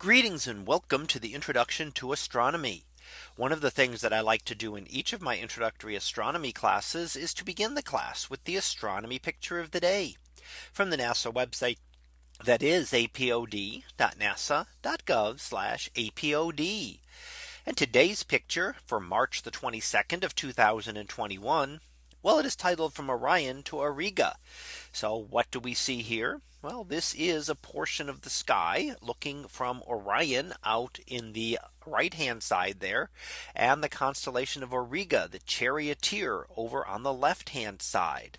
Greetings and welcome to the introduction to astronomy. One of the things that I like to do in each of my introductory astronomy classes is to begin the class with the astronomy picture of the day from the NASA website that is apod.nasa.gov apod. And today's picture for March the 22nd of 2021. Well, it is titled from Orion to Auriga. So what do we see here? Well, this is a portion of the sky looking from Orion out in the right hand side there and the constellation of Auriga, the charioteer over on the left hand side.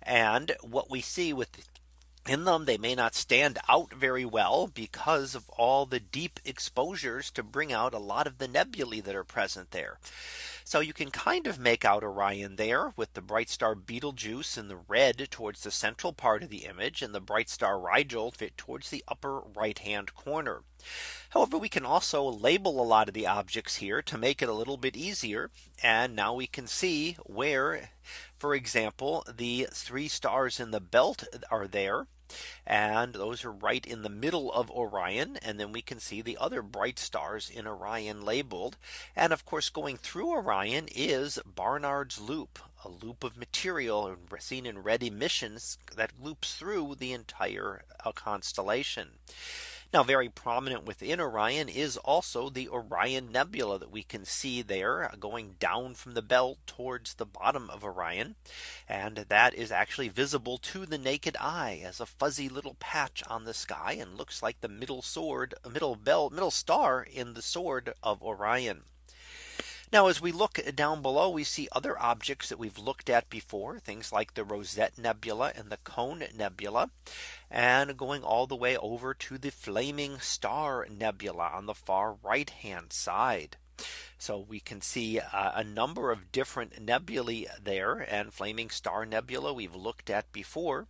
And what we see with in them they may not stand out very well because of all the deep exposures to bring out a lot of the nebulae that are present there. So you can kind of make out Orion there with the bright star Betelgeuse in the red towards the central part of the image and the bright star Rigel fit towards the upper right hand corner. However, we can also label a lot of the objects here to make it a little bit easier. And now we can see where, for example, the three stars in the belt are there. And those are right in the middle of Orion. And then we can see the other bright stars in Orion labeled. And of course, going through Orion is Barnard's loop, a loop of material seen in red emissions that loops through the entire uh, constellation. Now very prominent within Orion is also the Orion Nebula that we can see there uh, going down from the belt towards the bottom of Orion. And that is actually visible to the naked eye as a fuzzy little patch on the sky and looks like the middle sword, middle belt, middle star in the sword of Orion. Now as we look down below we see other objects that we've looked at before things like the Rosette Nebula and the Cone Nebula and going all the way over to the Flaming Star Nebula on the far right hand side. So we can see uh, a number of different nebulae there and flaming star nebula we've looked at before.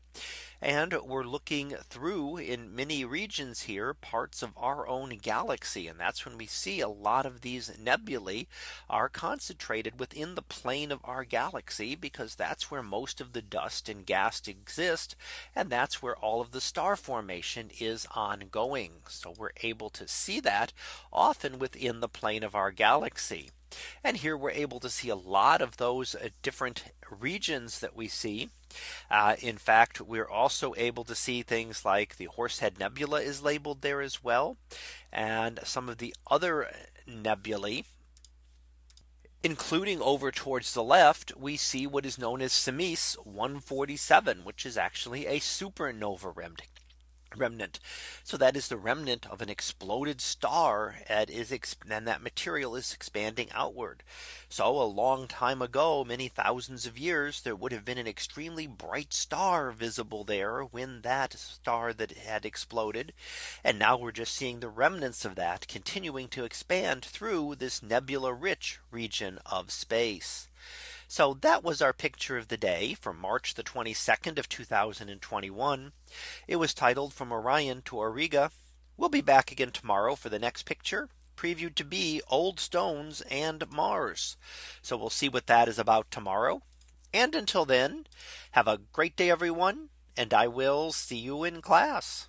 And we're looking through in many regions here parts of our own galaxy. And that's when we see a lot of these nebulae are concentrated within the plane of our galaxy because that's where most of the dust and gas exist. And that's where all of the star formation is ongoing. So we're able to see that often within the plane of our galaxy. And here we're able to see a lot of those uh, different regions that we see. Uh, in fact, we're also able to see things like the Horsehead Nebula is labeled there as well. And some of the other nebulae including over towards the left, we see what is known as Simeis 147, which is actually a supernova remnant remnant. So that is the remnant of an exploded star and that material is expanding outward. So a long time ago, many thousands of years, there would have been an extremely bright star visible there when that star that had exploded. And now we're just seeing the remnants of that continuing to expand through this nebula rich region of space. So that was our picture of the day from March the 22nd of 2021. It was titled from Orion to Auriga. We'll be back again tomorrow for the next picture previewed to be old stones and Mars. So we'll see what that is about tomorrow. And until then, have a great day, everyone. And I will see you in class.